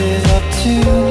is up to